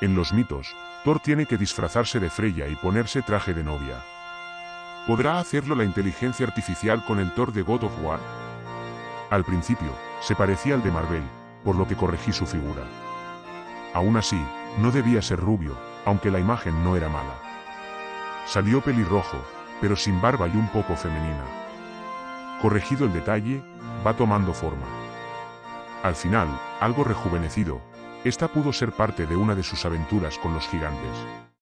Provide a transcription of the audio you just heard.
En los mitos, Thor tiene que disfrazarse de Freya y ponerse traje de novia. ¿Podrá hacerlo la inteligencia artificial con el Thor de God of War? Al principio, se parecía al de Marvel, por lo que corregí su figura. Aún así, no debía ser rubio, aunque la imagen no era mala. Salió pelirrojo, pero sin barba y un poco femenina. Corregido el detalle, va tomando forma. Al final, algo rejuvenecido, esta pudo ser parte de una de sus aventuras con los gigantes.